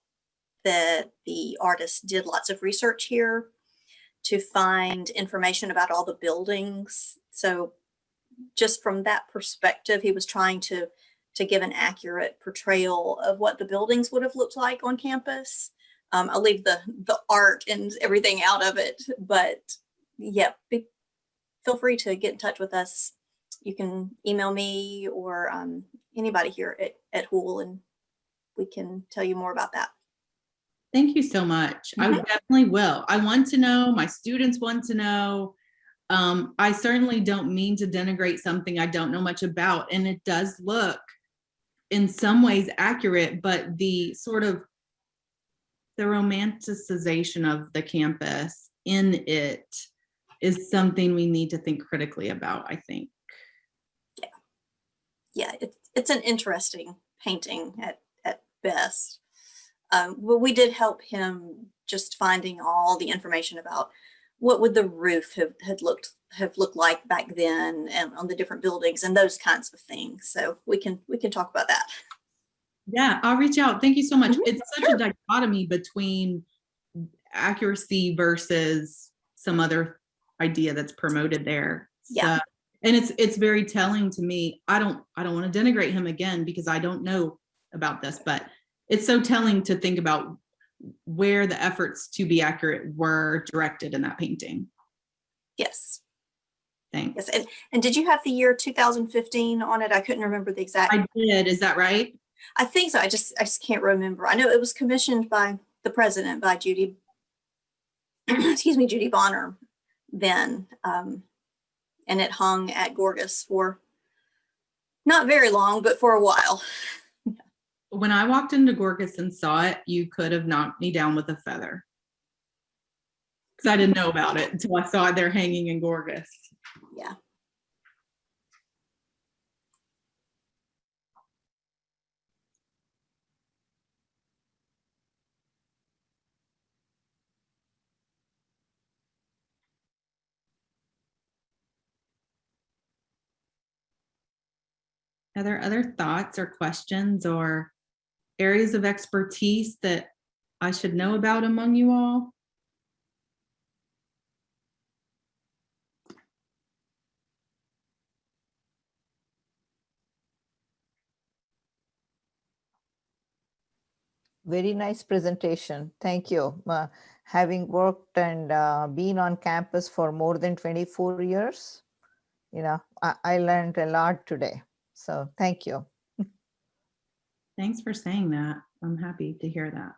that the artist did lots of research here to find information about all the buildings. So just from that perspective, he was trying to to give an accurate portrayal of what the buildings would have looked like on campus. Um, I'll leave the the art and everything out of it, but yeah, be, feel free to get in touch with us. You can email me or um, anybody here at, at Hoole and we can tell you more about that. Thank you so much. Mm -hmm. I Mm-hmm. definitely will. I want to know, my students want to know. Um, I certainly don't mean to denigrate something I don't know much about, and it does look in some ways accurate, but the sort of the romanticization of the campus in it is something we need to think critically about, I think. Yeah, yeah, it's, it's an interesting painting at, at best. Um, well, we did help him just finding all the information about what would the roof have had looked have looked like back then and on the different buildings and those kinds of things. So we can we can talk about that. Yeah, I'll reach out. Thank you so much. Mhm, It's such sure. a dichotomy between accuracy versus some other idea that's promoted there. Yeah. So- and it's it's very telling to me. I don't I don't want to denigrate him again because I don't know about this, but it's so telling to think about where the efforts to be accurate were directed in that painting. Yes. Thanks. Yes. And, and did you have the year 2015 on it? I couldn't remember the exact. I did. Is that right? I think so. I just I just can't remember. I know it was commissioned by the president, by Judy, *clears throat* excuse me, Judy Bonner then. Um, and it hung at Gorgas for not very long, but for a while. *laughs* When I walked into Gorgas and saw it, you could have knocked me down with a feather. Because I didn't know about it until I saw it there hanging in Gorgas. Yeah. Are there other thoughts or questions or areas of expertise that I should know about among you all? Very nice presentation. Thank you. Uh, having worked and uh, been on campus for more than 24 years, you know, I, I learned a lot today. So thank you. Thanks for saying that. I'm happy to hear that.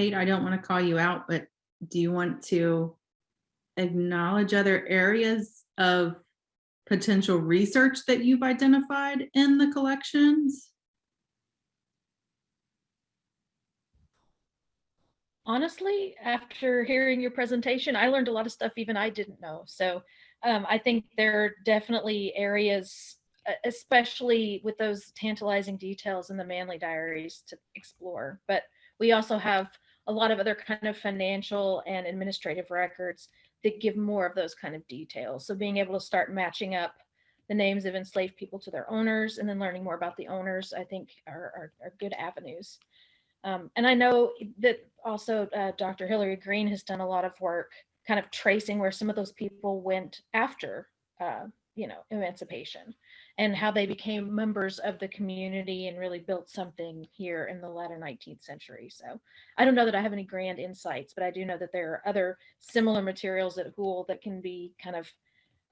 Kate, I don't want to call you out, but do you want to acknowledge other areas of potential research that you've identified in the collections? honestly, after hearing your presentation, I learned a lot of stuff even I didn't know. So um, I think there are definitely areas, especially with those tantalizing details in the Manly Diaries to explore. But we also have a lot of other kind of financial and administrative records that give more of those kind of details. So being able to start matching up the names of enslaved people to their owners and then learning more about the owners, I think are, are, are good avenues. Um, and I know that also uh, Dr. Hilary Green has done a lot of work kind of tracing where some of those people went after, uh, you know, emancipation and how they became members of the community and really built something here in the latter 19th century. So I don't know that I have any grand insights, but I do know that there are other similar materials at Hoole that can be kind of,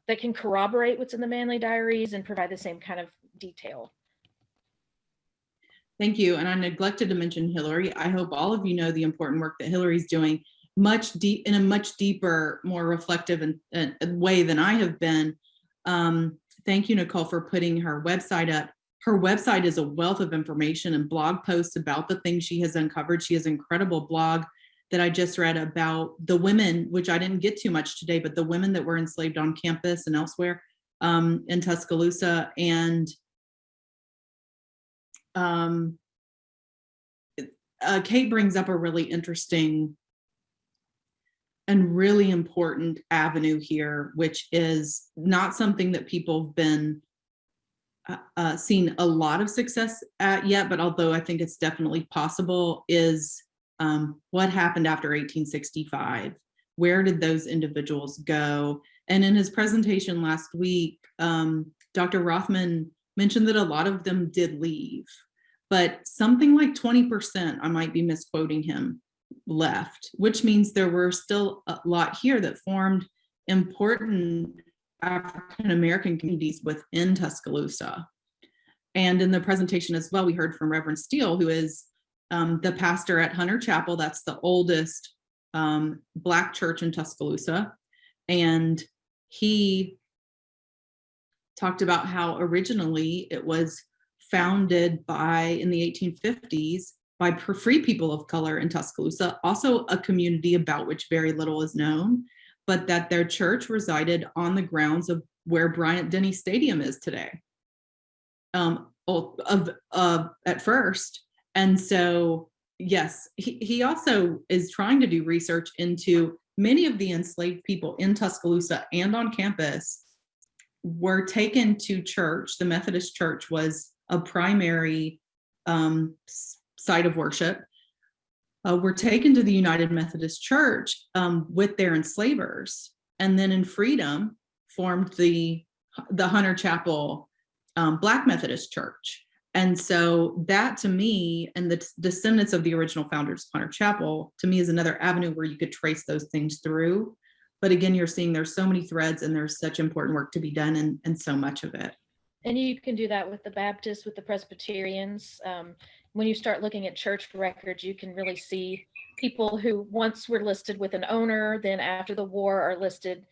that can corroborate what's in the Manly Diaries and provide the same kind of detail. Thank you. And I neglected to mention Hilary. I hope all of you know the important work that Hilary's doing much deep in a much deeper, more reflective and, and way than I have been. Um, thank you, Nicole, for putting her website up. Her website is a wealth of information and blog posts about the things she has uncovered. She has an incredible blog that I just read about the women, which I didn't get too much today, but the women that were enslaved on campus and elsewhere um, in Tuscaloosa. And um, uh, Kate brings up a really interesting and really important avenue here, which is not something that people have been uh, uh, seen a lot of success at yet, but although I think it's definitely possible, is um, what happened after 1865? Where did those individuals go? And in his presentation last week, um, Dr. Rothman mentioned that a lot of them did leave, but something like 20%, I might be misquoting him, left, which means there were still a lot here that formed important African-American communities within Tuscaloosa. And in the presentation as well, we heard from Reverend Steele, who is um, the pastor at Hunter Chapel. That's the oldest um, Black church in Tuscaloosa. And he talked about how originally it was founded by, in the 1850s, by free people of color in Tuscaloosa, also a community about which very little is known, but that their church resided on the grounds of where Bryant Denny Stadium is today. Um, of uh, at first, and so yes, he, he also is trying to do research into many of the enslaved people in Tuscaloosa and on campus were taken to church. The Methodist Church was a primary um, site of worship uh, were taken to the United Methodist Church um, with their enslavers, and then in freedom formed the the Hunter Chapel um, Black Methodist Church. And so that to me, and the descendants of the original founders of Hunter Chapel, to me is another avenue where you could trace those things through. But again, you're seeing there's so many threads and there's such important work to be done and, and so much of it. And you can do that with the Baptists, with the Presbyterians. Um, when you start looking at church records, you can really see people who once were listed with an owner, then after the war are listed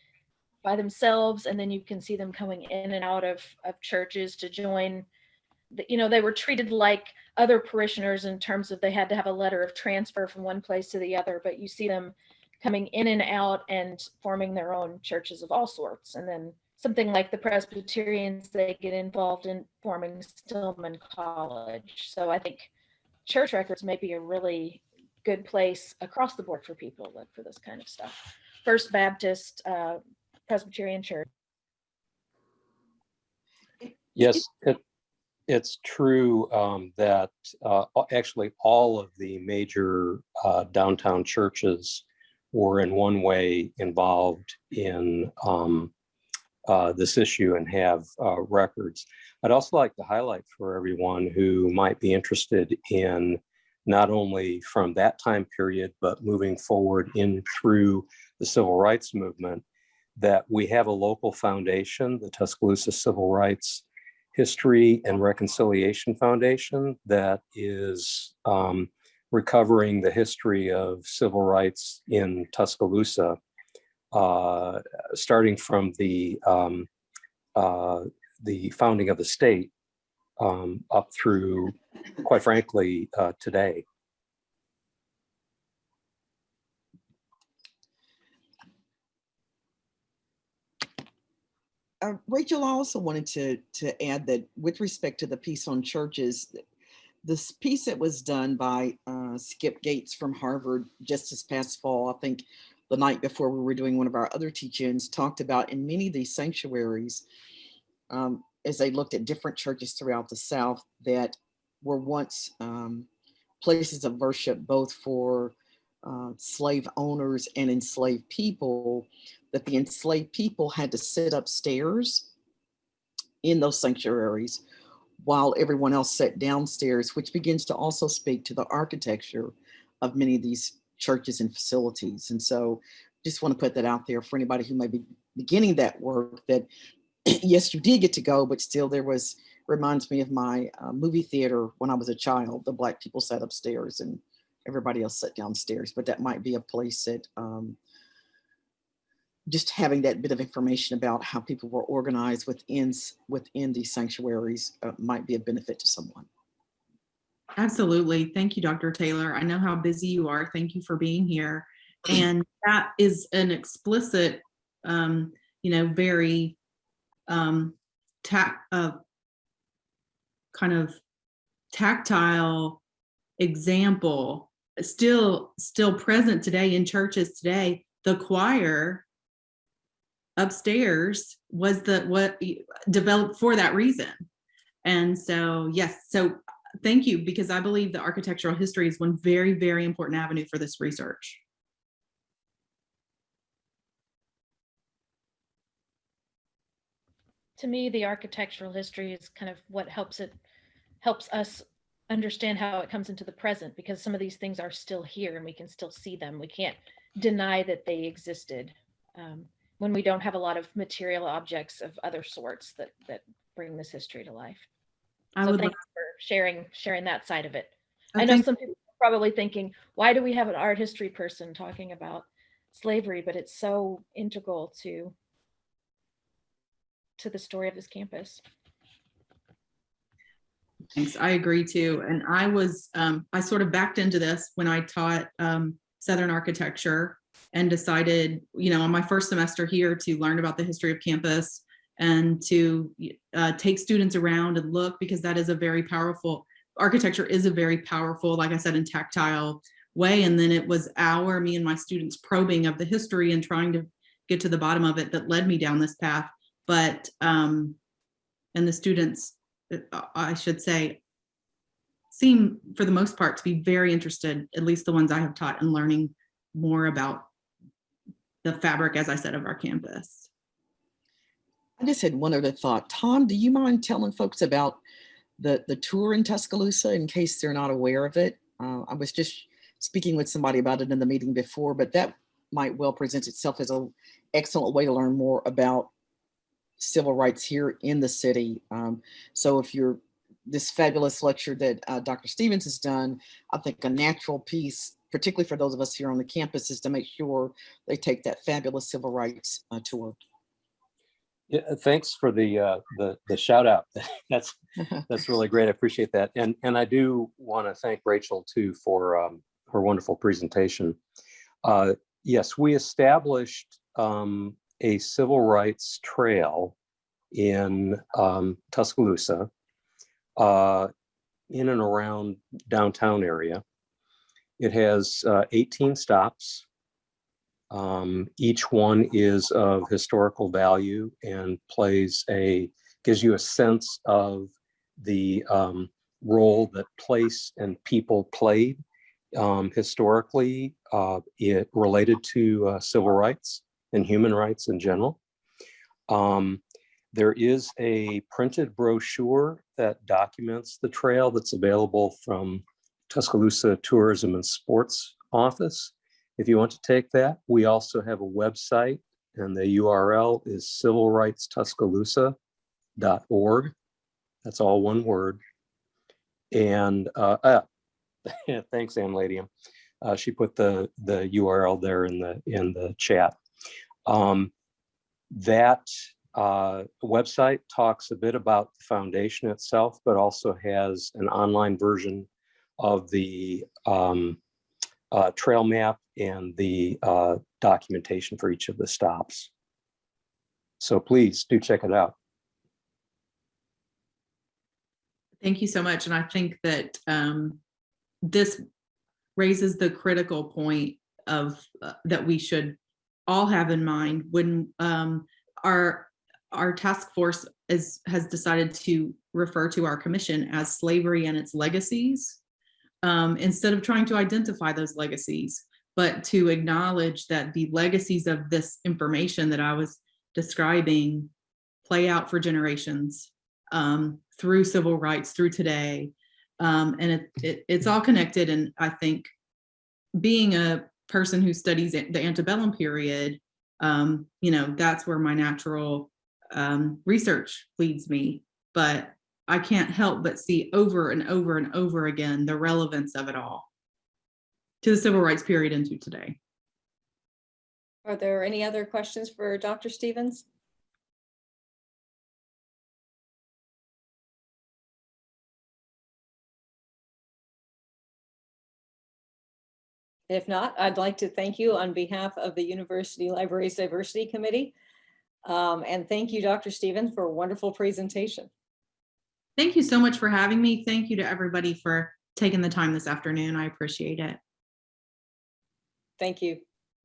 by themselves, and then you can see them coming in and out of, of churches to join. The, you know, they were treated like other parishioners in terms of they had to have a letter of transfer from one place to the other, but you see them coming in and out and forming their own churches of all sorts. And then something like the Presbyterians, they get involved in forming Stillman College. So I think church records may be a really good place across the board for people look for this kind of stuff. First Baptist uh, Presbyterian Church. Yes, it, it's true um, that uh, actually all of the major uh, downtown churches were in one way involved in um, uh, this issue and have uh, records. I'd also like to highlight for everyone who might be interested in not only from that time period, but moving forward in through the civil rights movement, that we have a local foundation, the Tuscaloosa Civil Rights History and Reconciliation Foundation, that is um, recovering the history of civil rights in Tuscaloosa, uh, starting from the um, uh, the founding of the state um, up through, quite frankly, uh, today. Uh, Rachel, I also wanted to, to add that with respect to the piece on churches, this piece that was done by uh, Skip Gates from Harvard just this past fall, I think the night before we were doing one of our other teach-ins, talked about in many of these sanctuaries, um, as they looked at different churches throughout the South that were once um, places of worship, both for uh, slave owners and enslaved people, that the enslaved people had to sit upstairs in those sanctuaries while everyone else sat downstairs, which begins to also speak to the architecture of many of these churches and facilities. And so just want to put that out there for anybody who may be beginning that work that *clears throat* yes, you did get to go, but still there was, reminds me of my uh, movie theater when I was a child. The black people sat upstairs and everybody else sat downstairs, but that might be a place that um, just having that bit of information about how people were organized within, within these sanctuaries uh, might be a benefit to someone. Absolutely. Thank you, Dr. Taylor. I know how busy you are. Thank you for being here. *clears throat* And that is an explicit, um, you know, very um, tac uh, kind of tactile example still still present today in churches today the choir upstairs was the what developed for that reason and so yes so thank you because i believe the architectural history is one very very important avenue for this research To me, the architectural history is kind of what helps it, helps us understand how it comes into the present because some of these things are still here and we can still see them. We can't deny that they existed um, when we don't have a lot of material objects of other sorts that that bring this history to life. i so would sharing sharing that side of it. Oh, I know some people are probably thinking, why do we have an art history person talking about slavery? But it's so integral to to the story of this campus. Thanks, I agree too. And I was, um, I sort of backed into this when I taught, um, Southern architecture and decided, you know, on my first semester here to learn about the history of campus and to, uh, take students around and look because that is a very powerful, architecture is a very powerful, like I said, and tactile way. And then it was our, me and my students probing of the history and trying to get to the bottom of it that led me down this path. But, um, and the students uh, I should say, seem for the most part to be very interested, at least the ones I have taught in learning more about the fabric, as I said, of our campus. I just had one other thought. Tom, do you mind telling folks about the, the tour in Tuscaloosa in case they're not aware of it? Uh, I was just speaking with somebody about it in the meeting before, but that might well present itself as an excellent way to learn more about civil rights here in the city. Um, so if you're this fabulous lecture that uh, Dr. Stephens has done, I think a natural piece, particularly for those of us here on the campus, is to make sure they take that fabulous civil rights uh, tour. Yeah, thanks for the uh, the the shout out. *laughs* That's *laughs* that's really great. I appreciate that. And and I do want to thank Rachel too for um, her wonderful presentation. Uh, yes, we established um, a civil rights trail in um, Tuscaloosa, uh, in and around downtown area. It has uh, 18 stops. Um, each one is of historical value and plays a, gives you a sense of the um, role that place and people played um, historically uh, it related to uh, civil rights and human rights in general. Um, there is a printed brochure that documents the trail that's available from Tuscaloosa Tourism and Sports Office. If you want to take that, we also have a website and the URL is civilrightstuscaloosa.org. That's all one word. And uh, uh, *laughs* thanks, Ann Ladium. Uh, she put the, the URL there in the, in the chat. Um, that, uh, website talks a bit about the foundation itself, but also has an online version of the, um, uh, trail map and the, uh, documentation for each of the stops. So please do check it out. Thank you so much. And I think that um, this raises the critical point of uh, that we should all have in mind when um, our our task force is has decided to refer to our commission as slavery and its legacies um, instead of trying to identify those legacies, but to acknowledge that the legacies of this information that I was describing play out for generations um, through civil rights, through today. Um, and it, it, it's all connected. And I think being a person who studies the antebellum period, um, you know, that's where my natural um, research leads me. But I can't help but see over and over and over again the relevance of it all to the civil rights period into today. Are there any other questions for Dr. Stephens? If not, I'd like to thank you on behalf of the University Libraries Diversity Committee. Um, And thank you, Dr. Stephens, for a wonderful presentation. Thank you so much for having me. Thank you to everybody for taking the time this afternoon. I appreciate it. Thank you.